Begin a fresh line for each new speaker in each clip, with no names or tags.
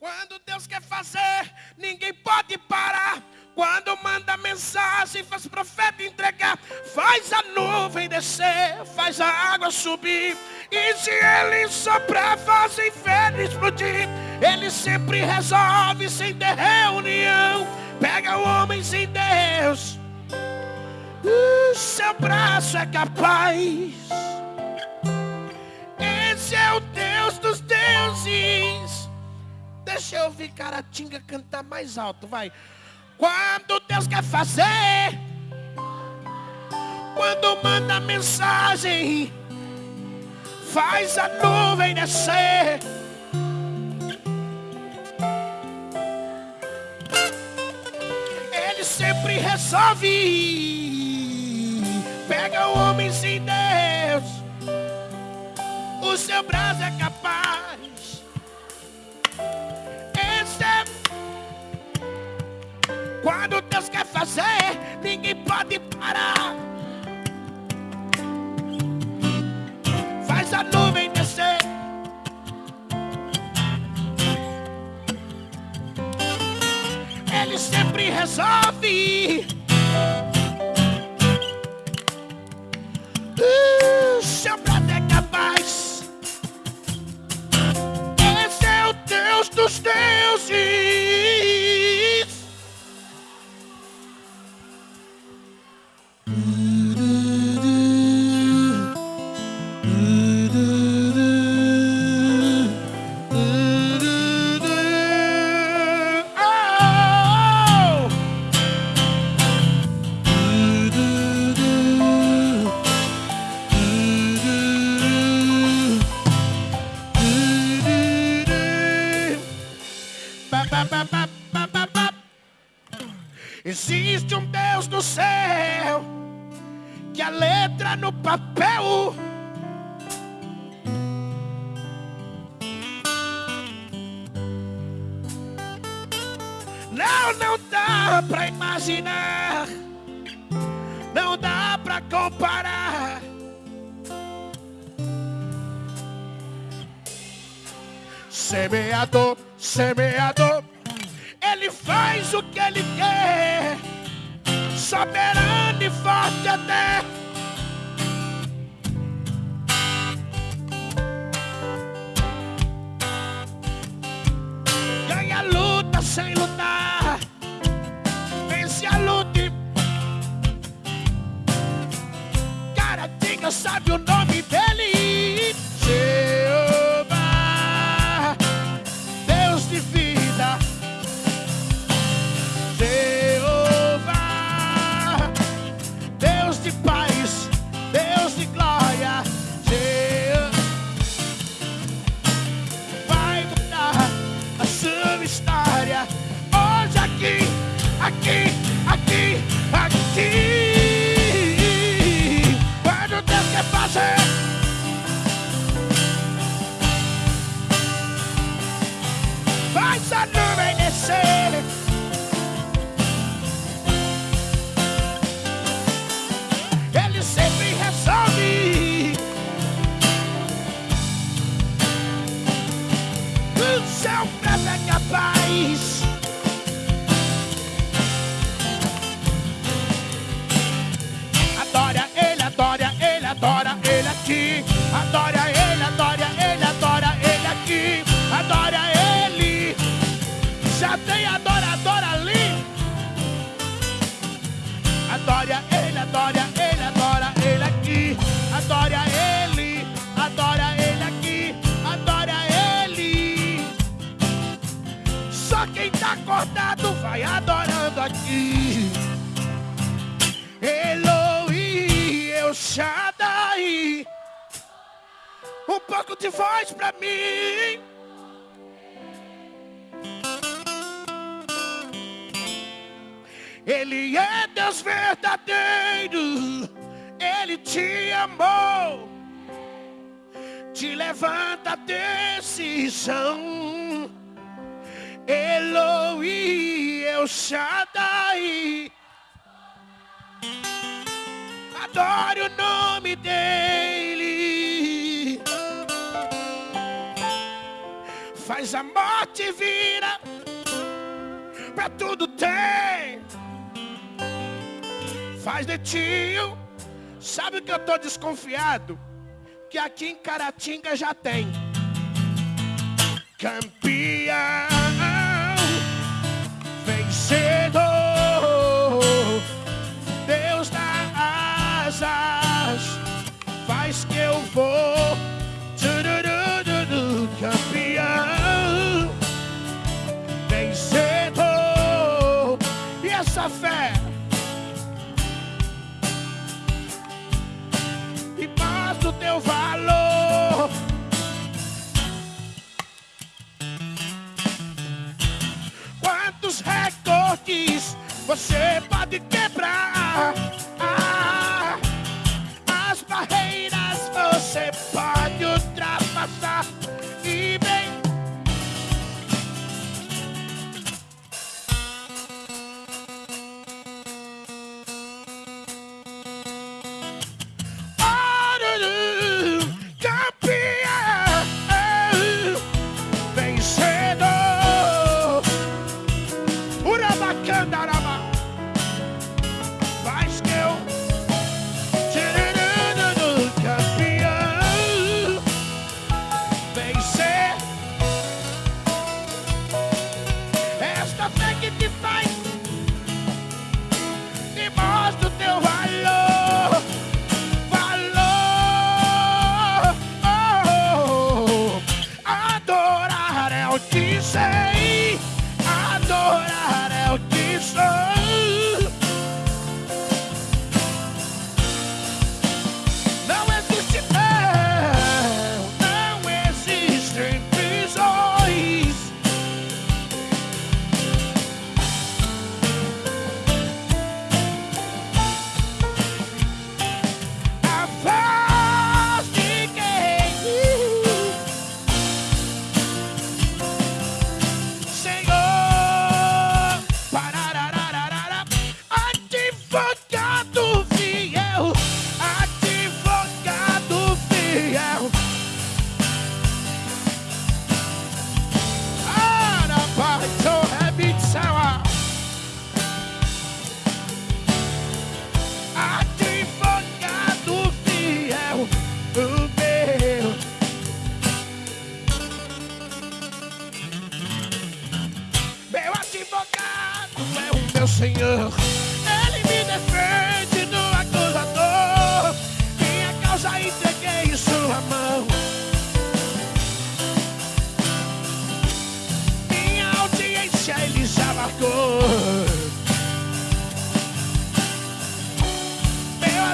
Quando Deus quer fazer, ninguém pode parar. Quando manda mensagem, faz profeta entregar, faz a nuvem descer, faz a água subir. E se ele soprar, faz o inferno explodir. Ele sempre resolve sem ter reunião. Pega o homem sem Deus. O seu braço é capaz. Esse é o Deus dos deuses. Deixa eu ouvir Caratinga cantar mais alto, vai. Quando Deus quer fazer, quando manda mensagem, faz a nuvem descer. Ele sempre resolve. Pega o homem sem Deus, o seu braço é capaz. Quando Deus quer fazer, ninguém pode parar. Faz a nuvem descer. Ele sempre resolve. Existe um Deus no céu que a letra no papel Não, não dá pra imaginar. Não dá pra comparar. Semeador, semeador faz o que ele quer, soberano e forte até. Ganha a luta sem lutar, vence a luta. E... Cara, diga, sabe o nome de voz para mim. Ele é Deus verdadeiro, Ele te amou, te levanta decisão. El Shaddai, adore o nome dele. faz amor sorte vira, pra tudo tem. Faz de tio. Sabe o que eu tô desconfiado? Que aqui em Caratinga já tem. Campeão, faz que eu vou. Campeão, vencedor, e essa fé? E mais do teu valor. Quantos recordes você pode quebrar?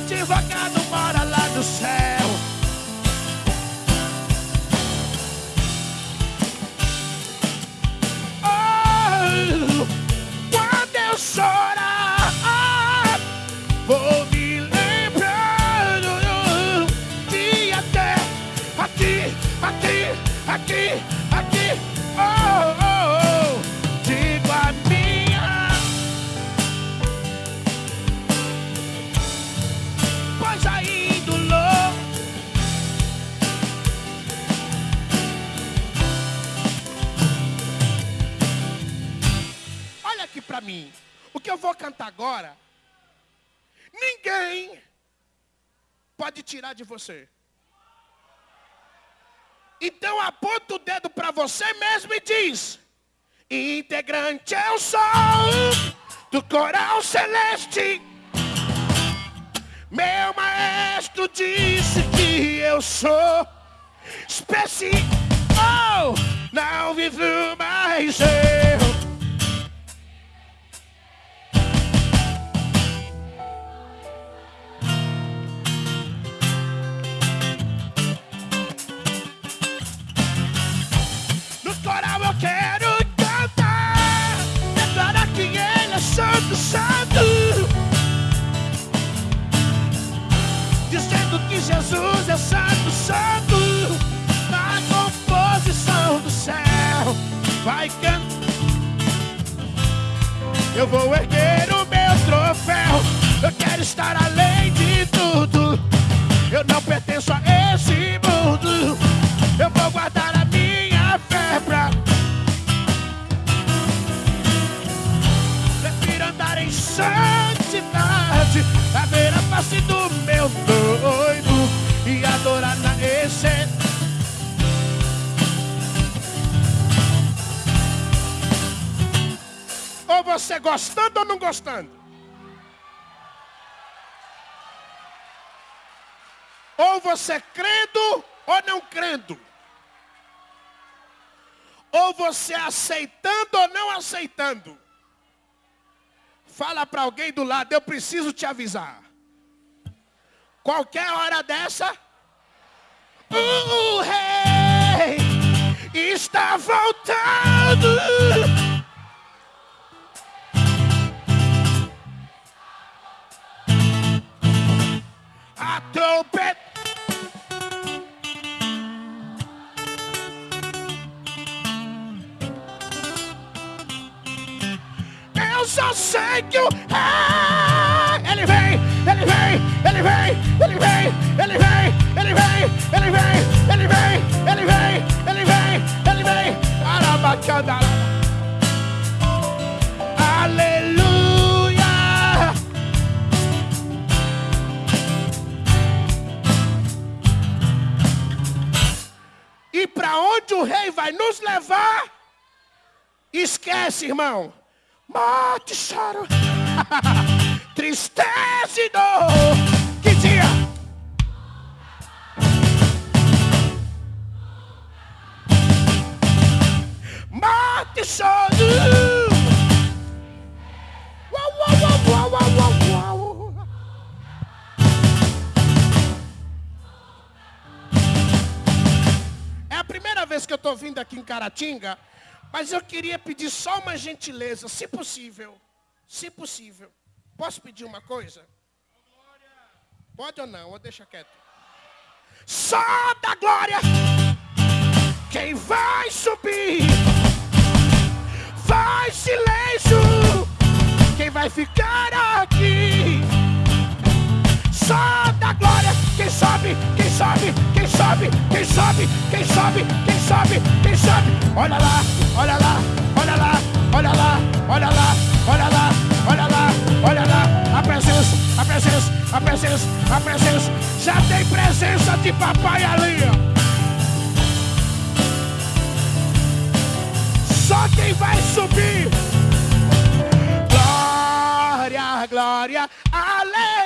Advogado mora lá no céu. Pra mim. O que eu vou cantar agora, ninguém pode tirar de você. Então aponta o dedo pra você mesmo e diz: Integrante eu sou do coral celeste. Meu maestro disse que eu sou especial. Não vivo mais eu. Eu vou erguer o meu troféu. Eu quero estar além você gostando ou não gostando? Ou você crendo ou não crendo? Ou você aceitando ou não aceitando? Fala para alguém do lado, eu preciso te avisar. Qualquer hora dessa, o rei está voltando. A trompeta. Eu só sei que o rei, ele vem, ele vem, ele vem, ele vem, ele vem, ele vem, ele vem, ele vem, ele rei vai nos levar? Esquece, irmão. Morte, choro, tristeza e dor. Que dia? Morte, choro. Primeira vez que eu estou vindo aqui em Caratinga, mas eu queria pedir só uma gentileza, se possível. Se possível. Posso pedir uma coisa? Pode ou não? Ou deixa quieto. Só da glória. Quem vai subir? Faz silêncio. Quem vai ficar aqui? Glória. Quem sobe, quem sobe, quem sobe, quem sobe, quem sobe, quem sobe. Olha lá, olha lá, olha lá, olha lá, olha lá, olha lá, olha lá, olha lá. A presença, a presença, a presença, a presença. Já tem presença de papai ali. Só quem vai subir. Glória, glória. Aleluia.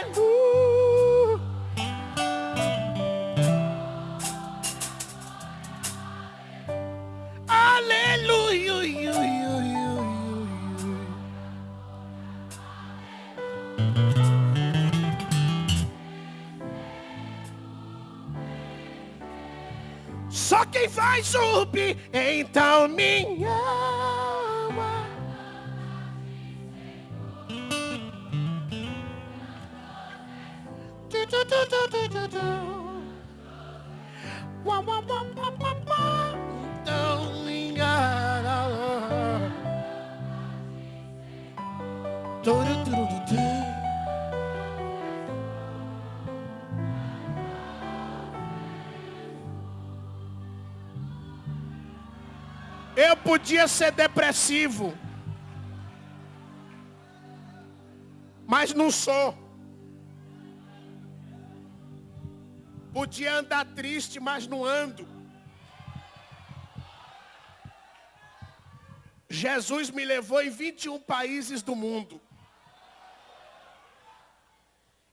quem vai subir? Então minha alma. Du, du, du, du, du, du, du. Wah, wah, wah, wah, wah, wah. Então minha alma. tu tu tu tu podia ser depressivo, mas não sou. Podia andar triste, mas não ando. Jesus me levou em 21 países do mundo.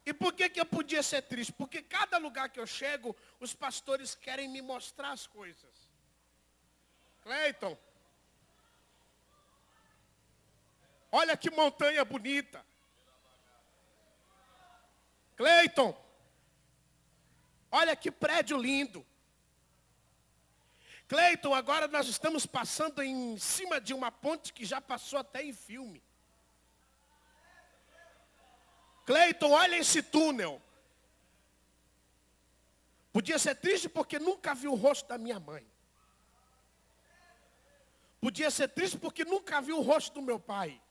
E por que, que eu podia ser triste? Porque cada lugar que eu chego, os pastores querem me mostrar as coisas. Cleiton. Olha que montanha bonita. Cleiton. Olha que prédio lindo. Cleiton, agora nós estamos passando em cima de uma ponte que já passou até em filme. Cleiton, olha esse túnel. Podia ser triste porque nunca vi o rosto da minha mãe. Podia ser triste porque nunca vi o rosto do meu pai.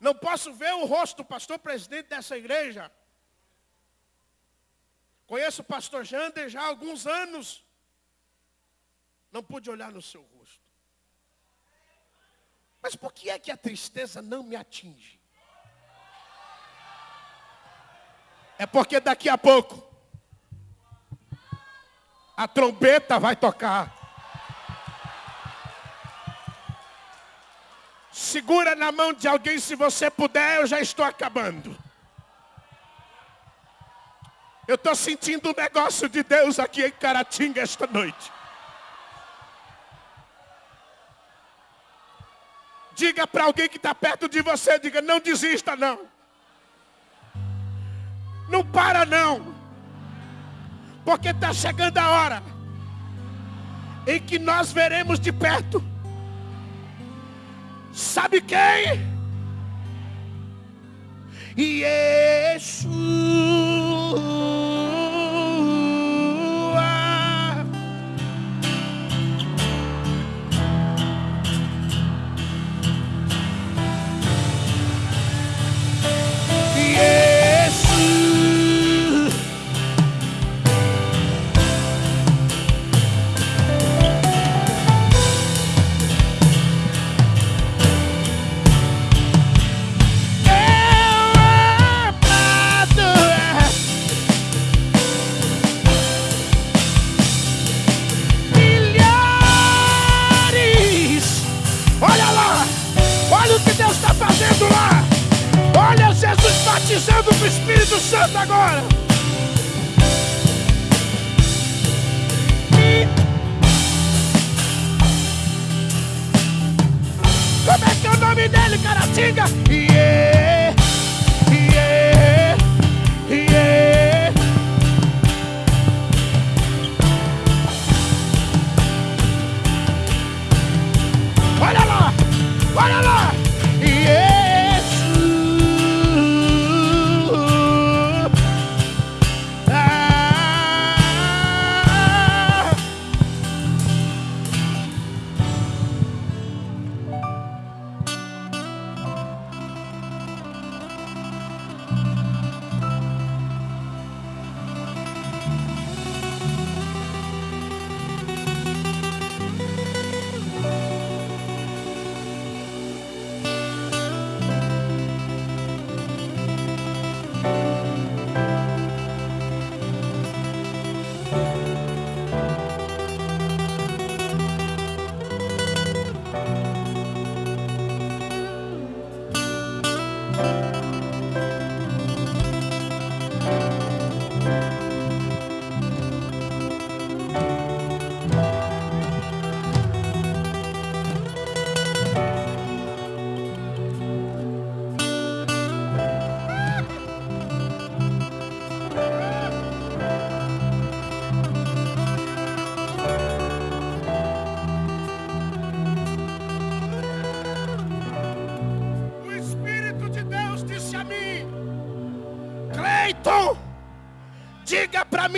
Não posso ver o rosto do pastor presidente dessa igreja. Conheço o pastor Jander já há alguns anos. Não pude olhar no seu rosto. Mas por que é que a tristeza não me atinge? É porque daqui a pouco a trombeta vai tocar. Segura na mão de alguém se você puder, eu já estou acabando. Eu estou sentindo um negócio de Deus aqui em Caratinga esta noite. Diga para alguém que está perto de você, diga, não desista não. Não para não. Porque está chegando a hora em que nós veremos de perto. Sabe quem? Jesus.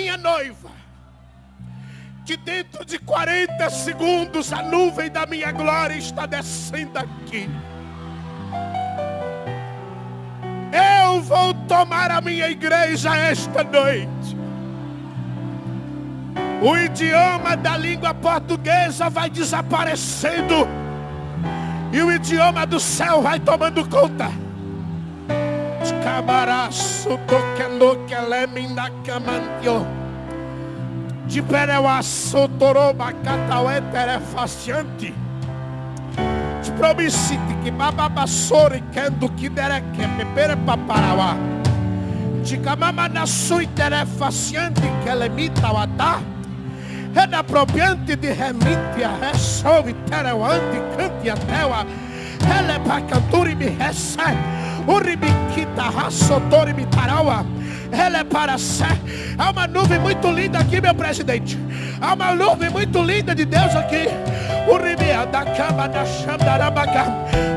Minha noiva, que dentro de 40 segundos a nuvem da minha glória está descendo aqui. Eu vou tomar a minha igreja esta noite. O idioma da língua portuguesa vai desaparecendo. E o idioma do céu vai tomando conta. Cabaraço tocando que leminda camantio. De pereuaço toroba cataué terefaciante. De promissite que bababassori kendo que dereke pepere paparauá. De camama na sui terefaciante que lemita watá. Renapropriante de remitia, resolve tereuante, cante a teua. Ele para canturi me recebe. Ela é para ser. Há uma nuvem muito linda aqui, meu presidente. Há uma nuvem muito linda de Deus aqui.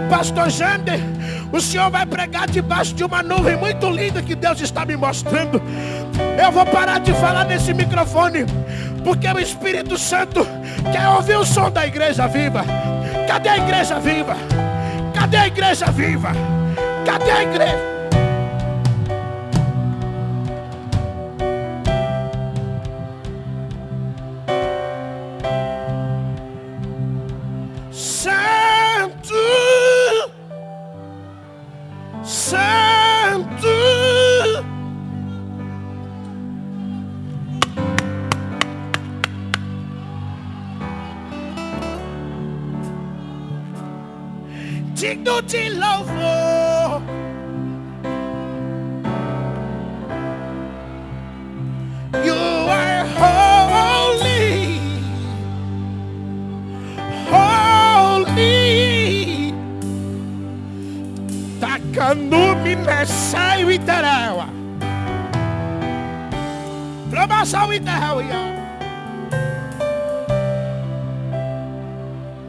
Pastor Jander, o senhor vai pregar debaixo de uma nuvem muito linda que Deus está me mostrando. Eu vou parar de falar nesse microfone, porque o Espírito Santo quer ouvir o som da igreja viva. Cadê a igreja viva? Cadê a igreja viva? Cadê a igreja?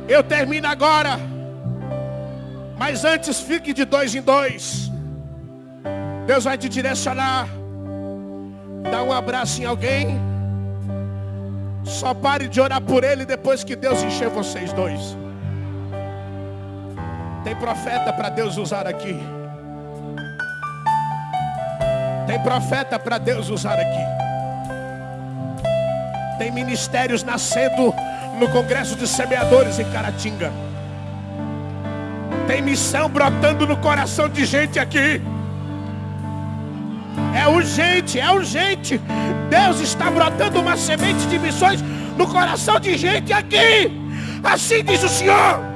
Eu termino agora. Mas antes fique de dois em dois. Deus vai te direcionar. Dá um abraço em alguém. Só pare de orar por ele depois que Deus encher vocês dois. Tem profeta para Deus usar aqui. Tem profeta para Deus usar aqui. Tem ministérios nascendo no Congresso de Semeadores em Caratinga. Tem missão brotando no coração de gente aqui. É urgente, é urgente. Deus está brotando uma semente de missões no coração de gente aqui. Assim diz o Senhor.